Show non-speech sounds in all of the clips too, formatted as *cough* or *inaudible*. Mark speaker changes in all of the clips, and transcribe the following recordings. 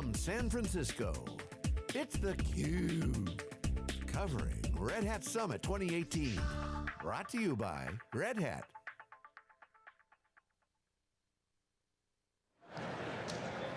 Speaker 1: from San Francisco, it's theCUBE. Covering Red Hat Summit 2018. Brought to you by Red Hat.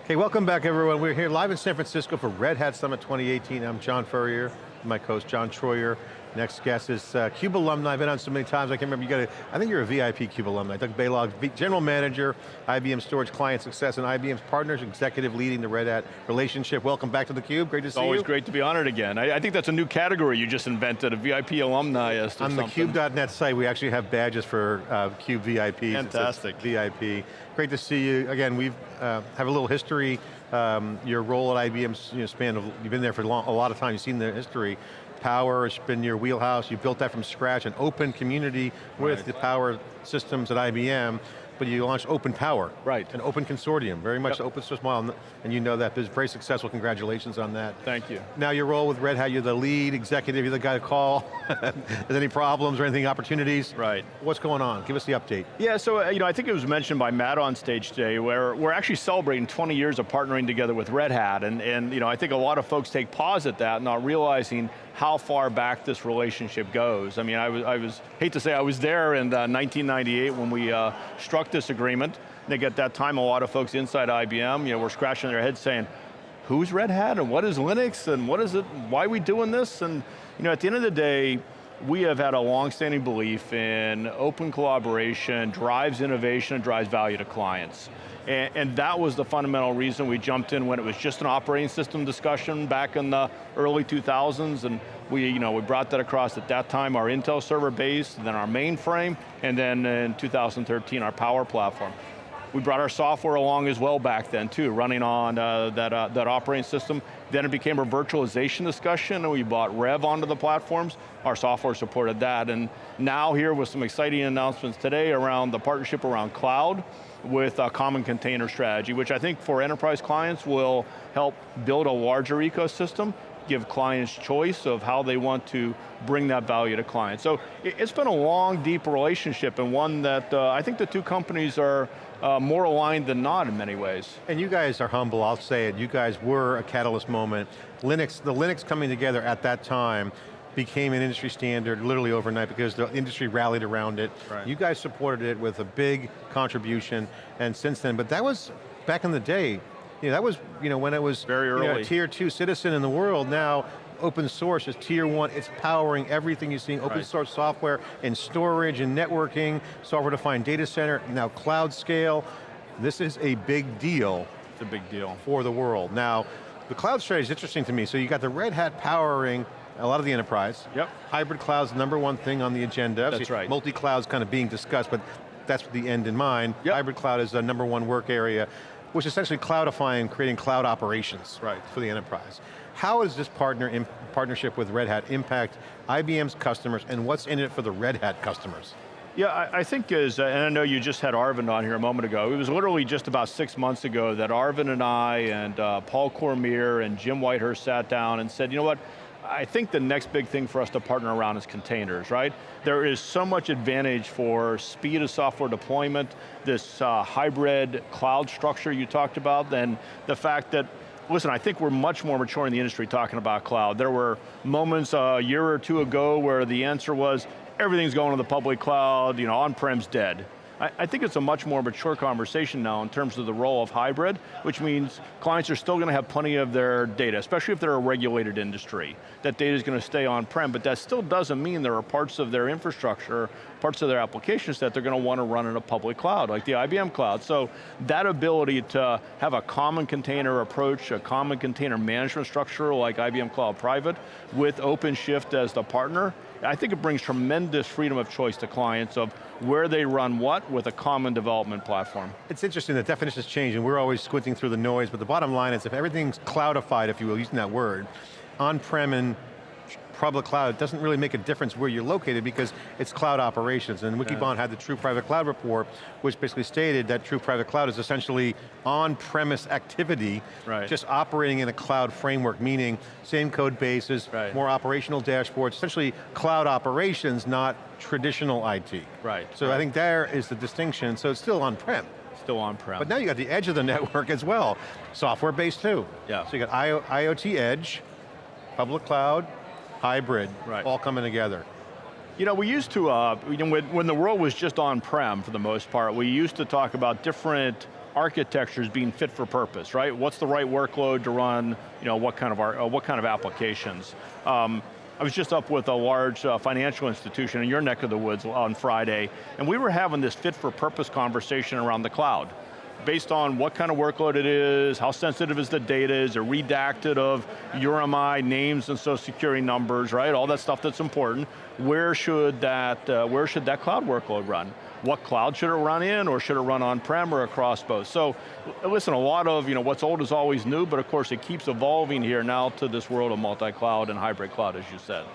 Speaker 2: Okay, welcome back everyone. We're here live in San Francisco for Red Hat Summit 2018. I'm John Furrier, my co-host John Troyer. Next guest is uh, CUBE alumni, I've been on so many times, I can't remember, you got a, I think you're a VIP CUBE alumni. Doug Balog, General Manager, IBM Storage Client Success, and IBM's Partners Executive leading the Red Hat relationship. Welcome back to theCUBE, great to
Speaker 3: it's
Speaker 2: see you.
Speaker 3: always great to be honored again. I, I, think that's a new category you just invented, a VIP alumni
Speaker 2: On
Speaker 3: something.
Speaker 2: the CUBE.net site, we actually have badges for uh, CUBE VIPs.
Speaker 3: Fantastic.
Speaker 2: VIP. Great to see you. Again, we uh, have a little history. Um, your role at IBM you know, span of, you've been there for long, a lot of time, you've seen the history. Power has been your wheelhouse, you built that from scratch, an open community with right. the power systems at IBM, but you launched Open Power.
Speaker 3: Right.
Speaker 2: An open consortium, very much yep. open source model, and you know that, very successful, congratulations on that.
Speaker 3: Thank you.
Speaker 2: Now your role with Red Hat, you're the lead executive, you're the guy to call. *laughs* Is any problems or anything, opportunities?
Speaker 3: Right.
Speaker 2: What's going on? Give us the update.
Speaker 3: Yeah, so uh, you know, I think it was mentioned by Matt on stage today, where we're actually celebrating 20 years of partnering together with Red Hat, and, and you know, I think a lot of folks take pause at that, not realizing how far back this relationship goes. I mean, I was, I was hate to say I was there in uh, 1998 when we uh, struck this agreement. I think at that time a lot of folks inside IBM, you know, were scratching their heads saying, who's Red Hat and what is Linux and what is it, why are we doing this? And you know, at the end of the day, we have had a long-standing belief in open collaboration, drives innovation, and drives value to clients. And, and, that was the fundamental reason we jumped in when it was just an operating system discussion back in the early 2000s, and we, you know, we brought that across at that time our Intel server base, then our mainframe, and then in 2013 our Power Platform. We brought our software along as well back then too, running on uh, that, uh, that operating system. Then it became a virtualization discussion and we bought Rev onto the platforms. Our software supported that. And now here with some exciting announcements today around the partnership around cloud with a common container strategy, which I think for enterprise clients will help build a larger ecosystem give clients choice of how they want to bring that value to clients. So it's been a long, deep relationship and one that uh, I think the two companies are uh, more aligned than not in many ways.
Speaker 2: And you guys are humble, I'll say it, you guys were a catalyst moment. Linux, the Linux coming together at that time became an industry standard literally overnight because the industry rallied around it. Right. You guys supported it with a big contribution and since then, but that was back in the day, you know, that was you know, when it was
Speaker 3: very early.
Speaker 2: You know, tier two citizen in the world. Now, open source is tier one, it's powering everything you're seeing, open right. source software and storage and networking, software defined data center, now cloud scale. This is a big deal.
Speaker 3: It's a big deal.
Speaker 2: For the world. Now, the cloud strategy is interesting to me. So you got the Red Hat powering a lot of the enterprise.
Speaker 3: Yep.
Speaker 2: Hybrid cloud's the number one thing on the agenda.
Speaker 3: That's right.
Speaker 2: Multi-cloud's kind of being discussed, but that's the end in mind.
Speaker 3: Yep.
Speaker 2: Hybrid cloud is the number one work area which is essentially cloudifying, creating cloud operations
Speaker 3: right.
Speaker 2: for the enterprise. How does this partner partnership with Red Hat impact IBM's customers and what's in it for the Red Hat customers?
Speaker 3: Yeah, I, I think is, uh, and I know you just had Arvind on here a moment ago, it was literally just about six months ago that Arvind and I and uh, Paul Cormier and Jim Whitehurst sat down and said, you know what, I think the next big thing for us to partner around is containers, right? There is so much advantage for speed of software deployment, this uh, hybrid cloud structure you talked about, then the fact that listen, I think we're much more mature in the industry talking about cloud. There were moments a year or two ago where the answer was, everything's going to the public cloud, you know, on-prem's dead. I, I, think it's a much more mature conversation now in terms of the role of hybrid, which means clients are still going to have plenty of their data, especially if they're a regulated industry. That data is going to stay on-prem, but that still doesn't mean there are parts of their infrastructure, parts of their applications that they're going to want to run in a public cloud, like the IBM cloud. So that ability to have a common container approach, a common container management structure like IBM Cloud Private, with OpenShift as the partner, I think it brings tremendous freedom of choice to clients of where they run what with a common development platform.
Speaker 2: It's interesting, the definitions change and we're always squinting through the noise, but the bottom line is if everything's cloudified, if you will, using that word, on-prem and public cloud, it doesn't really make a difference where you're located because it's cloud operations. And Wikibon had the true private cloud report, which basically stated that true private cloud is essentially on-premise activity,
Speaker 3: right.
Speaker 2: just operating in a cloud framework, meaning same code bases,
Speaker 3: right.
Speaker 2: more operational dashboards, essentially cloud operations, not traditional IT.
Speaker 3: Right.
Speaker 2: So
Speaker 3: right.
Speaker 2: I think there is the distinction, so it's still on-prem.
Speaker 3: Still on-prem.
Speaker 2: But now you got the edge of the *laughs* network as well. Software-based too.
Speaker 3: Yeah.
Speaker 2: So you got IO, IoT edge, public cloud, hybrid,
Speaker 3: Right.
Speaker 2: all coming together.
Speaker 3: You know, we used to, uh, you know, when, when the world was just on-prem for the most part, we used to talk about different architectures being fit for purpose, right? What's the right workload to run, you know, what kind of, ar- uh, what kind of applications? Um, I was just up with a large uh, financial institution in your neck of the woods on Friday, and we were having this fit for purpose conversation around the cloud based on what kind of workload it is, how sensitive is the data, is it redacted of URMI names and social security numbers, right? All that stuff that's important. Where should that, uh, where should that cloud workload run? What cloud should it run in, or should it run on-prem or across both? So, listen, a lot of, you know, what's old is always new, but of course it keeps evolving here now to this world of multi-cloud and hybrid cloud, as you said.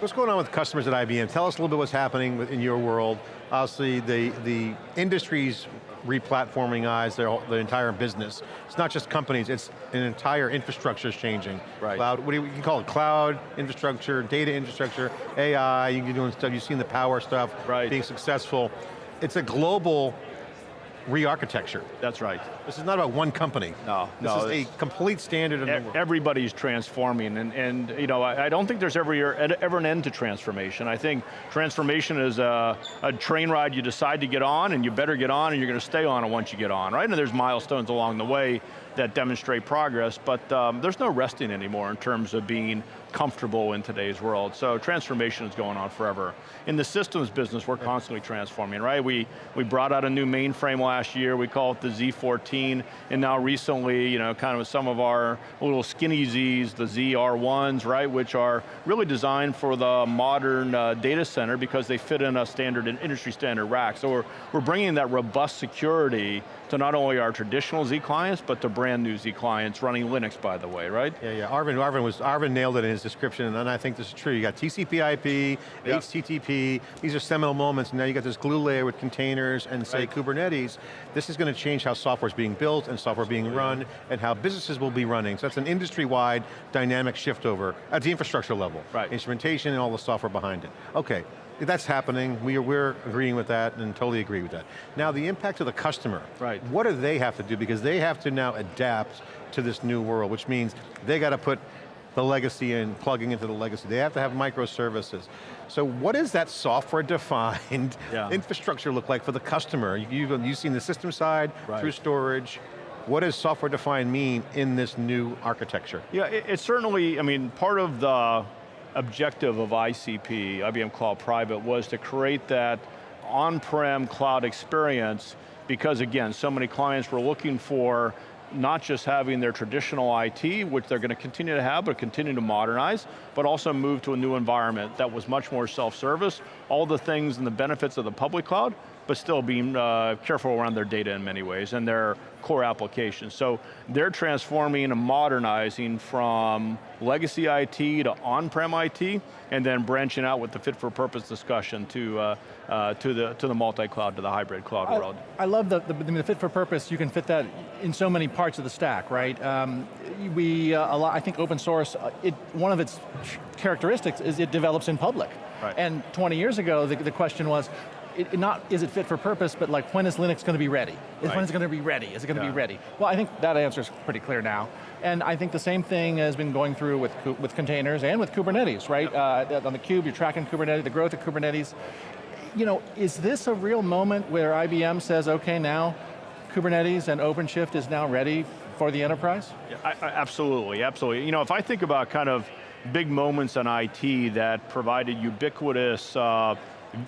Speaker 2: What's going on with customers at IBM? Tell us a little bit what's happening in your world. Obviously, the, the industry's replatforming eyes, their, whole- the entire business. It's not just companies, it's an entire infrastructure is changing.
Speaker 3: Right.
Speaker 2: Cloud, what do you, you can call it? Cloud, infrastructure, data infrastructure, AI, you can doing stuff, you've seen the power stuff
Speaker 3: Right.
Speaker 2: being successful. It's a global re-architecture.
Speaker 3: That's right.
Speaker 2: This is not about one company.
Speaker 3: No,
Speaker 2: This
Speaker 3: no,
Speaker 2: is a complete standard the
Speaker 3: E-
Speaker 2: world.
Speaker 3: Everybody's transforming, and, and you know, I, I don't think there's ever, ever an end to transformation. I think transformation is a, a train ride you decide to get on, and you better get on, and you're going to stay on it once you get on, right? And there's milestones along the way that demonstrate progress, but um, there's no resting anymore in terms of being comfortable in today's world. So transformation is going on forever. In the systems business, we're constantly transforming, right? We, we brought out a new mainframe last year, we call it the Z14, and now recently, you know, kind of some of our little skinny Zs, the ZR1s, right, which are really designed for the modern uh, data center because they fit in a standard, an industry standard rack. So we're, we're bringing that robust security to not only our traditional Z clients, but to brand new Z clients running Linux, by the way, right?
Speaker 2: Yeah, yeah, Arvind, Arvind, was, Arvind nailed it in his description, and I think this is true. You got TCP IP,
Speaker 3: Yeah.
Speaker 2: HTTP, these are seminal moments, and now you got this glue layer with containers and say
Speaker 3: Right.
Speaker 2: Kubernetes. This is going to change how software is being built and software being run, and how businesses will be running. So that's an industry-wide dynamic shift over at the infrastructure level.
Speaker 3: Right.
Speaker 2: Instrumentation and all the software behind it. Okay, that's happening, we are, we're agreeing with that and totally agree with that. Now the impact to the customer.
Speaker 3: Right.
Speaker 2: What do they have to do? Because they have to now adapt to this new world, which means they got to put the legacy and plugging into the legacy. They have to have microservices. So what does that software defined *laughs*
Speaker 3: Yeah.
Speaker 2: infrastructure look like for the customer? You- You've, you've seen the system side,
Speaker 3: Right.
Speaker 2: through storage. What does software defined mean in this new architecture?
Speaker 3: Yeah, it, it's certainly, I mean, part of the objective of ICP, IBM Cloud Private, was to create that on-prem cloud experience because again, so many clients were looking for not just having their traditional IT, which they're going to continue to have, but continue to modernize, but also move to a new environment that was much more self-service, all the things and the benefits of the public cloud, but still being uh, careful around their data in many ways and their core applications. So they're transforming and modernizing from legacy IT to on-prem IT, and then branching out with the fit for purpose discussion to, uh, uh, to the, to the multi-cloud, to the hybrid cloud world.
Speaker 4: I, I love the, the, the fit for purpose, you can fit that in so many parts of the stack, right? Um, we, uh, a lot, I think open source, uh, it, one of its characteristics is it develops in public.
Speaker 3: Right.
Speaker 4: And 20 years ago, the, the question was, it, it not is it fit for purpose, but like when is Linux going to be ready? Is
Speaker 3: Right.
Speaker 4: when is it going to be ready? Is it going to
Speaker 3: Yeah.
Speaker 4: be ready? Well, I think that answer is pretty clear now. And I think the same thing has been going through with, with containers and with Kubernetes, right? Uh, on the cube, you're tracking Kubernetes, the growth of Kubernetes. You know, is this a real moment where IBM says, okay, now Kubernetes and OpenShift is now ready for the enterprise?
Speaker 3: Yeah, I, I- absolutely, absolutely. You know, if I think about kind of big moments in IT that provided ubiquitous, uh,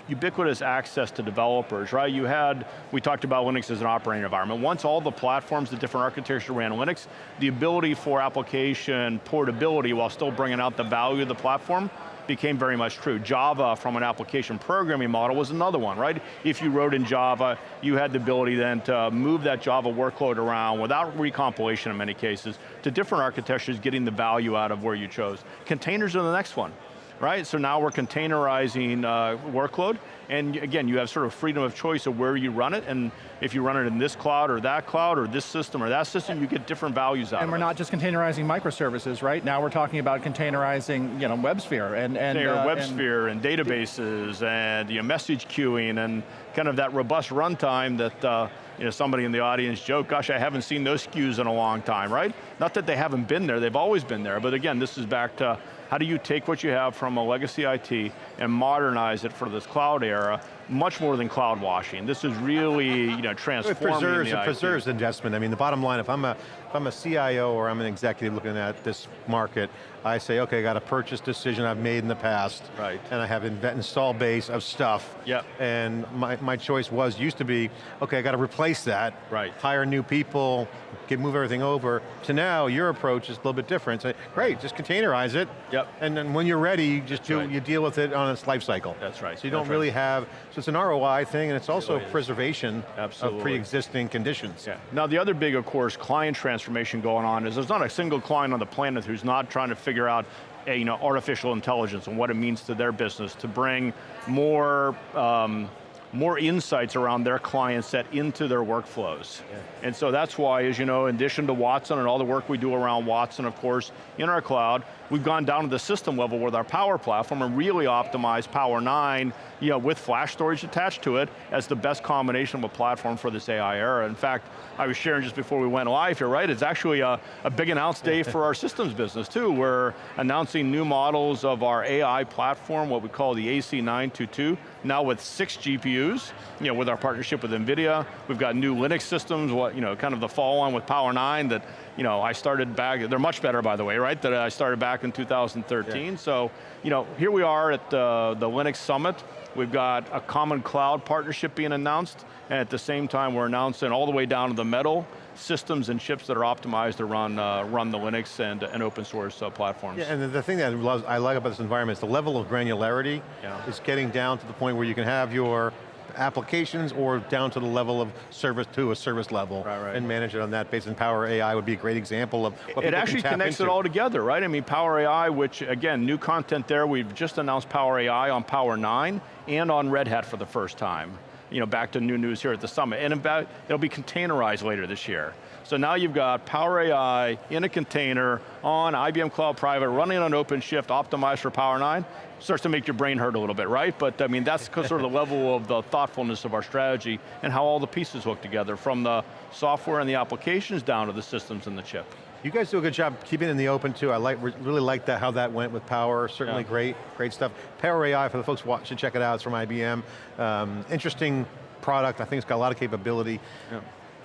Speaker 3: ubiquitous access to developers, right? You had, we talked about Linux as an operating environment. Once all the platforms, the different architecture ran Linux, the ability for application portability while still bringing out the value of the platform became very much true. Java from an application programming model was another one, right? If you wrote in Java, you had the ability then to move that Java workload around without recompilation in many cases to different architectures getting the value out of where you chose. Containers are the next one. Right? So now we're containerizing uh, workload, and again, you have sort of freedom of choice of where you run it, and if you run it in this cloud or that cloud or this system or that system, you get different values out
Speaker 4: And we're
Speaker 3: it.
Speaker 4: not just containerizing microservices, right? Now we're talking about containerizing you know, WebSphere and, and, uh, and-
Speaker 3: WebSphere and, databases and you know, message queuing and kind of that robust runtime that uh, you know, somebody in the audience joked, gosh, I haven't seen those SKUs in a long time, right? Not that they haven't been there, they've always been there, but again, this is back to how do you take what you have from a legacy IT and modernize it for this cloud era, much more than cloud washing. This is really you know,
Speaker 2: It
Speaker 3: transforming
Speaker 2: preserves,
Speaker 3: the
Speaker 2: it
Speaker 3: IT.
Speaker 2: preserves investment. I mean, the bottom line, if I'm a if I'm a CIO or I'm an executive looking at this market, I say, okay, I got a purchase decision I've made in the past,
Speaker 3: Right.
Speaker 2: and I have an install base of stuff,
Speaker 3: Yep.
Speaker 2: and my, my choice was, used to be, okay, I got to replace that,
Speaker 3: Right.
Speaker 2: hire new people, get, move everything over, to now, your approach is a little bit different. Say, great, just containerize it,
Speaker 3: Yep.
Speaker 2: and then when you're ready, you just do,
Speaker 3: right.
Speaker 2: you deal with it on its life cycle.
Speaker 3: That's right,
Speaker 2: So you don't
Speaker 3: that's right.
Speaker 2: really have, so it's an ROI thing, and it's also
Speaker 3: really
Speaker 2: preservation
Speaker 3: Absolutely.
Speaker 2: of pre-existing conditions.
Speaker 3: Yeah. Now the other big, of course, client transformation going on is there's not a single client on the planet who's not trying to figure out eh, you know, artificial intelligence and what it means to their business to bring more, um, more insights around their client set into their workflows. And so that's why, as you know, in addition to Watson and all the work we do around Watson, of course, in our cloud, we've gone down to the system level with our Power Platform and really optimized Power 9 you know, with flash storage attached to it as the best combination of a platform for this AI era. In fact, I was sharing just before we went live here, right? It's actually a, a big announce day for our *laughs* systems business too. We're announcing new models of our AI platform, what we call the AC922, now with six GPUs, you know, with our partnership with NVIDIA. We've got new Linux systems, what, you know, kind of the follow on with Power 9 that, you know, I started back, they're much better by the way, right? That I started back in 2013. So, you know, here we are at uh, the Linux Summit. We've got a common cloud partnership being announced, and at the same time we're announcing all the way down to the metal systems and chips that are optimized to run, uh, run the Linux and, and open source uh, platforms.
Speaker 2: Yeah, and the- the thing that I love- I like about this environment is the level of granularity
Speaker 3: Yeah.
Speaker 2: is getting down to the point where you can have your applications or down to the level of service to a service level
Speaker 3: Right, right.
Speaker 2: and manage it on that basis. And Power AI would be a great example of what
Speaker 3: it actually connects
Speaker 2: into.
Speaker 3: it all together, right? I mean, Power AI, which again, new content there, we've just announced Power AI on Power 9 and on Red Hat for the first time. You know, back to new news here at the summit. And about, it'll be containerized later this year. So now you've got Power AI in a container on IBM Cloud Private, running on OpenShift, optimized for Power 9. Starts to make your brain hurt a little bit, right? But I mean, that's sort of the level of the thoughtfulness of our strategy and how all the pieces hook together, from the software and the applications down to the systems and the chip.
Speaker 2: You guys do a good job keeping it in the open too. I like, really like that, how that went with Power, certainly
Speaker 3: Yeah.
Speaker 2: great, great stuff. Power AI, for the folks should check it out, it's from IBM. Um, interesting product, I think it's got a lot of capability.
Speaker 3: Yeah.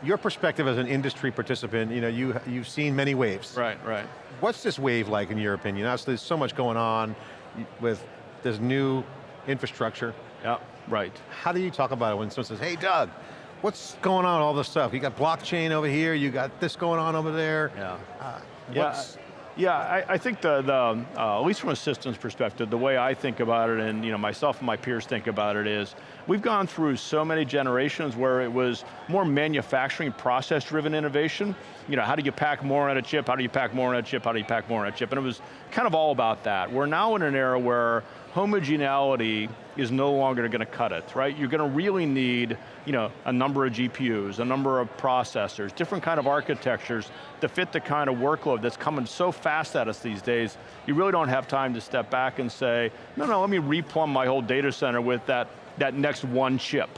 Speaker 2: Your perspective as an industry participant, you know, you, you've seen many waves.
Speaker 3: Right, right.
Speaker 2: What's this wave like in your opinion? Obviously there's so much going on with this new infrastructure.
Speaker 3: Yeah, right.
Speaker 2: How do you talk about it when someone says, hey Doug, what's going on, all this stuff? You got blockchain over here, you got this going on over there.
Speaker 3: Yeah.
Speaker 2: Uh,
Speaker 3: Yeah, yeah. I, I think the, the uh, at least from a systems perspective, the way I think about it, and you know, myself and my peers think about it is, we've gone through so many generations where it was more manufacturing, process-driven innovation. You know, how do you pack more on a chip? How do you pack more on a chip? How do you pack more on a chip? And it was kind of all about that. We're now in an era where homogeneity is no longer going to cut it, right? You're going to really need, you know, a number of GPUs, a number of processors, different kind of architectures to fit the kind of workload that's coming so fast at us these days. You really don't have time to step back and say, no, no, let me replumb my whole data center with that, that next one chip.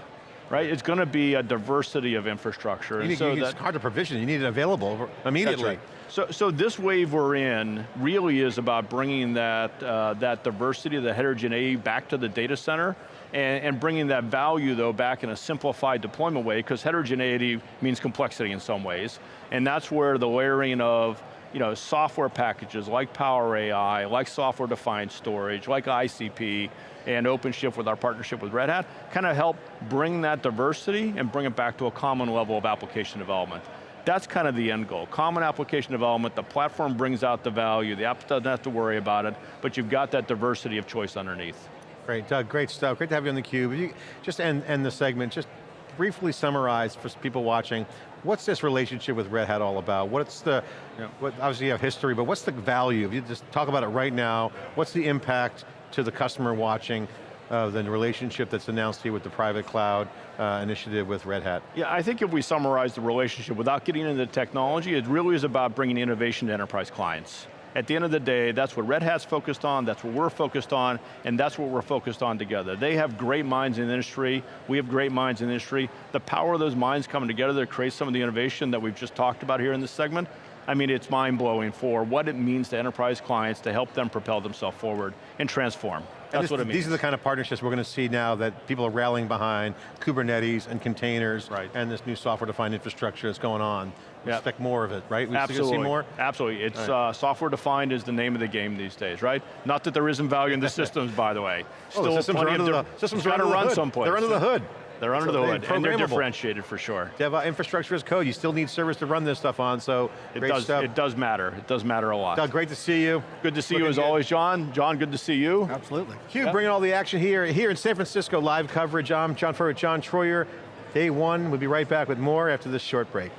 Speaker 3: Right, it's going to be a diversity of infrastructure.
Speaker 2: you
Speaker 3: and
Speaker 2: need,
Speaker 3: so
Speaker 2: you,
Speaker 3: that-
Speaker 2: hard to provision, you need it available immediately.
Speaker 3: right. So, so this wave we're in really is about bringing that, uh, that diversity, the heterogeneity back to the data center and, and bringing that value though back in a simplified deployment way because heterogeneity means complexity in some ways. And that's where the layering of you know, software packages like Power AI, like software defined storage, like ICP, and OpenShift with our partnership with Red Hat, kind of help bring that diversity and bring it back to a common level of application development. That's kind of the end goal. Common application development, the platform brings out the value, the app doesn't have to worry about it, but you've got that diversity of choice underneath.
Speaker 2: Great, Doug, great stuff. Great to have you on theCUBE. You, just end, end the segment, just briefly summarize for people watching, what's this relationship with Red Hat all about? What's the,
Speaker 3: Yeah.
Speaker 2: what, obviously you have history, but what's the value? If you just talk about it right now, what's the impact to the customer watching uh, the relationship that's announced here with the private cloud uh, initiative with Red Hat?
Speaker 3: Yeah, I think if we summarize the relationship without getting into the technology, it really is about bringing innovation to enterprise clients. At the end of the day, that's what Red Hat's focused on, that's what we're focused on, and that's what we're focused on together. They have great minds in the industry, we have great minds in the industry. The power of those minds coming together to create some of the innovation that we've just talked about here in this segment, I mean, it's mind-blowing for what it means to enterprise clients to help them propel themselves forward and transform. That's
Speaker 2: this,
Speaker 3: what it means.
Speaker 2: These are the kind of partnerships we're going to see now that people are rallying behind, Kubernetes and containers,
Speaker 3: Right.
Speaker 2: and this new software-defined infrastructure that's going on. We
Speaker 3: Yep.
Speaker 2: expect more of it, right? We
Speaker 3: Absolutely.
Speaker 2: see more?
Speaker 3: Absolutely. It's
Speaker 2: All
Speaker 3: uh, software defined is the name of the game these days, right? Not that there isn't value in the *laughs* systems, by the way.
Speaker 2: Oh, the systems are under the, systems are under the
Speaker 3: run
Speaker 2: hood.
Speaker 3: someplace.
Speaker 2: They're under the hood.
Speaker 3: They're under
Speaker 2: So
Speaker 3: the
Speaker 2: they're
Speaker 3: hood, and they're differentiated for sure.
Speaker 2: Dev infrastructure as code, you still need servers to run this stuff on, so
Speaker 3: It
Speaker 2: great
Speaker 3: does,
Speaker 2: stuff.
Speaker 3: it does matter. It does matter a lot.
Speaker 2: Doug, great to see you.
Speaker 3: good to see you as
Speaker 2: good.
Speaker 3: always, John. John, good to see you.
Speaker 4: Absolutely.
Speaker 2: Cube bringing all the action here, here in San Francisco, live coverage. I'm John Furrier, John Troyer. Day one, we'll be right back with more after this short break.